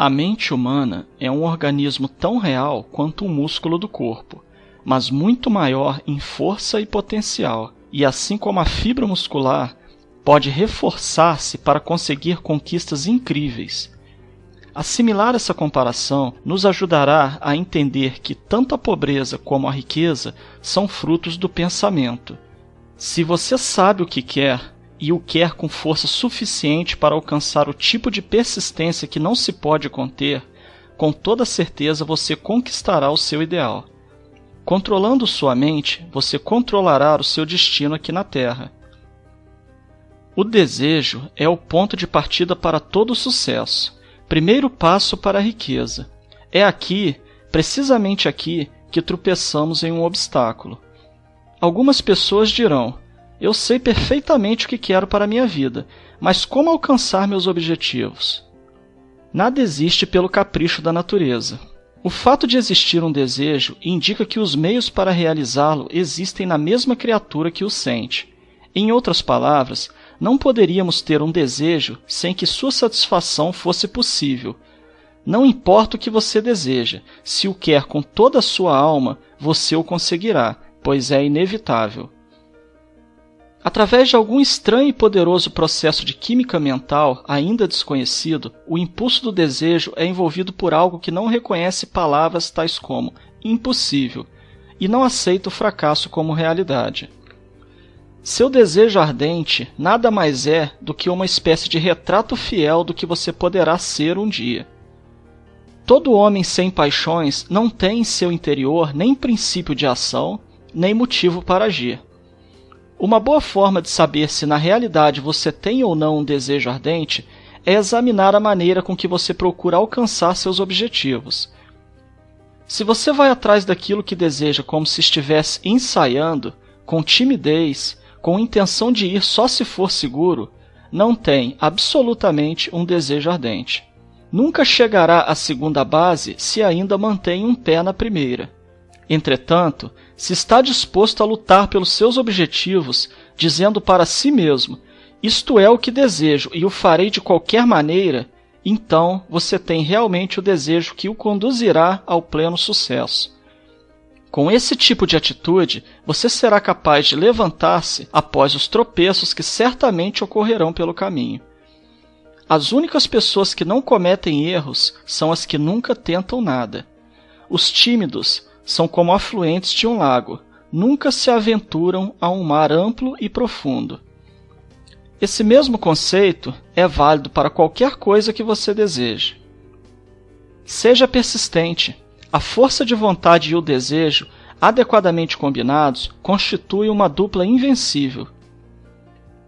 A mente humana é um organismo tão real quanto um músculo do corpo, mas muito maior em força e potencial, e assim como a fibra muscular, pode reforçar-se para conseguir conquistas incríveis. Assimilar essa comparação nos ajudará a entender que tanto a pobreza como a riqueza são frutos do pensamento. Se você sabe o que quer, e o quer com força suficiente para alcançar o tipo de persistência que não se pode conter, com toda certeza você conquistará o seu ideal. Controlando sua mente, você controlará o seu destino aqui na Terra. O desejo é o ponto de partida para todo sucesso, primeiro passo para a riqueza. É aqui, precisamente aqui, que tropeçamos em um obstáculo. Algumas pessoas dirão: eu sei perfeitamente o que quero para a minha vida, mas como alcançar meus objetivos? Nada existe pelo capricho da natureza. O fato de existir um desejo indica que os meios para realizá-lo existem na mesma criatura que o sente. Em outras palavras, não poderíamos ter um desejo sem que sua satisfação fosse possível. Não importa o que você deseja, se o quer com toda a sua alma, você o conseguirá, pois é inevitável. Através de algum estranho e poderoso processo de química mental ainda desconhecido, o impulso do desejo é envolvido por algo que não reconhece palavras tais como impossível e não aceita o fracasso como realidade. Seu desejo ardente nada mais é do que uma espécie de retrato fiel do que você poderá ser um dia. Todo homem sem paixões não tem em seu interior nem princípio de ação, nem motivo para agir. Uma boa forma de saber se na realidade você tem ou não um desejo ardente é examinar a maneira com que você procura alcançar seus objetivos. Se você vai atrás daquilo que deseja como se estivesse ensaiando, com timidez, com intenção de ir só se for seguro, não tem absolutamente um desejo ardente. Nunca chegará à segunda base se ainda mantém um pé na primeira. Entretanto, se está disposto a lutar pelos seus objetivos, dizendo para si mesmo: Isto é o que desejo e o farei de qualquer maneira, então você tem realmente o desejo que o conduzirá ao pleno sucesso. Com esse tipo de atitude, você será capaz de levantar-se após os tropeços que certamente ocorrerão pelo caminho. As únicas pessoas que não cometem erros são as que nunca tentam nada. Os tímidos são como afluentes de um lago, nunca se aventuram a um mar amplo e profundo. Esse mesmo conceito é válido para qualquer coisa que você deseje. Seja persistente. A força de vontade e o desejo, adequadamente combinados, constituem uma dupla invencível.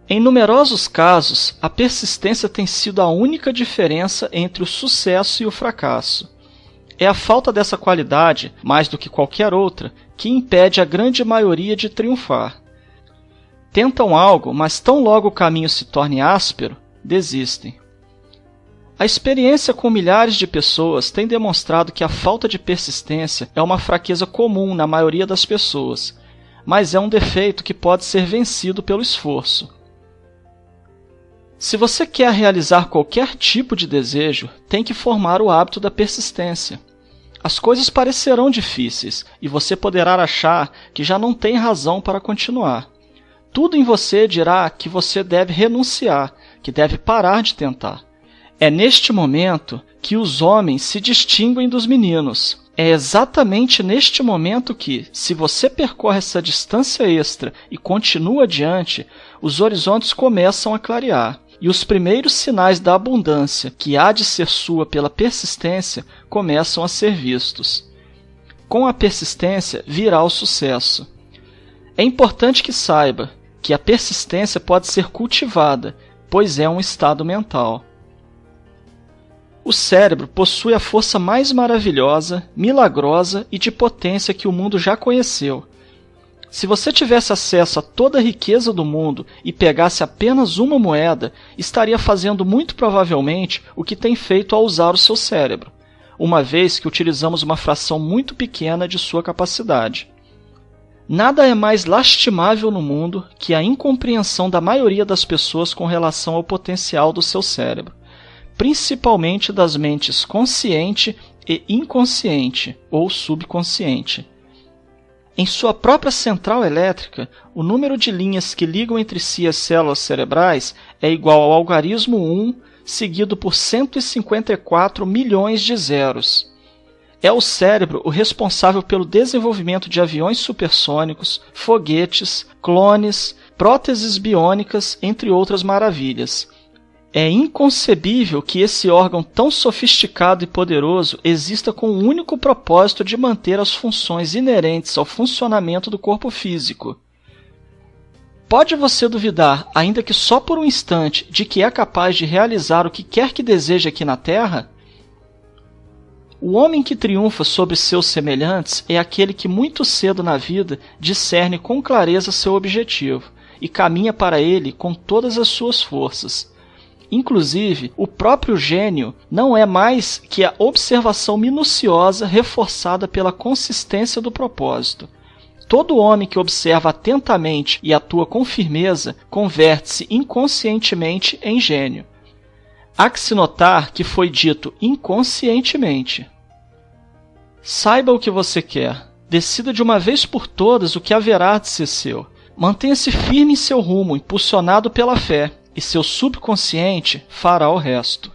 Em numerosos casos, a persistência tem sido a única diferença entre o sucesso e o fracasso. É a falta dessa qualidade, mais do que qualquer outra, que impede a grande maioria de triunfar. Tentam algo, mas tão logo o caminho se torne áspero, desistem. A experiência com milhares de pessoas tem demonstrado que a falta de persistência é uma fraqueza comum na maioria das pessoas, mas é um defeito que pode ser vencido pelo esforço. Se você quer realizar qualquer tipo de desejo, tem que formar o hábito da persistência. As coisas parecerão difíceis e você poderá achar que já não tem razão para continuar. Tudo em você dirá que você deve renunciar, que deve parar de tentar. É neste momento que os homens se distinguem dos meninos. É exatamente neste momento que, se você percorre essa distância extra e continua adiante, os horizontes começam a clarear e os primeiros sinais da abundância que há de ser sua pela persistência começam a ser vistos. Com a persistência virá o sucesso. É importante que saiba que a persistência pode ser cultivada, pois é um estado mental. O cérebro possui a força mais maravilhosa, milagrosa e de potência que o mundo já conheceu se você tivesse acesso a toda a riqueza do mundo e pegasse apenas uma moeda, estaria fazendo muito provavelmente o que tem feito ao usar o seu cérebro, uma vez que utilizamos uma fração muito pequena de sua capacidade. Nada é mais lastimável no mundo que a incompreensão da maioria das pessoas com relação ao potencial do seu cérebro. principalmente das mentes consciente e inconsciente ou subconsciente. Em sua própria central elétrica, o número de linhas que ligam entre si as células cerebrais é igual ao algarismo 1, seguido por 154 milhões de zeros. É o cérebro o responsável pelo desenvolvimento de aviões supersônicos, foguetes, clones, próteses biônicas, entre outras maravilhas. É inconcebível que esse órgão tão sofisticado e poderoso exista com o único propósito de manter as funções inerentes ao funcionamento do corpo físico. Pode você duvidar, ainda que só por um instante, de que é capaz de realizar o que quer que deseje aqui na Terra? O homem que triunfa sobre seus semelhantes é aquele que muito cedo na vida discerne com clareza seu objetivo e caminha para ele com todas as suas forças Inclusive, o próprio gênio não é mais que a observação minuciosa reforçada pela consistência do propósito. Todo homem que observa atentamente e atua com firmeza converte-se inconscientemente em gênio. Há que se notar que foi dito inconscientemente. Saiba o que você quer. Decida de uma vez por todas o que haverá de ser seu. Mantenha-se firme em seu rumo, impulsionado pela fé e seu subconsciente fará o resto.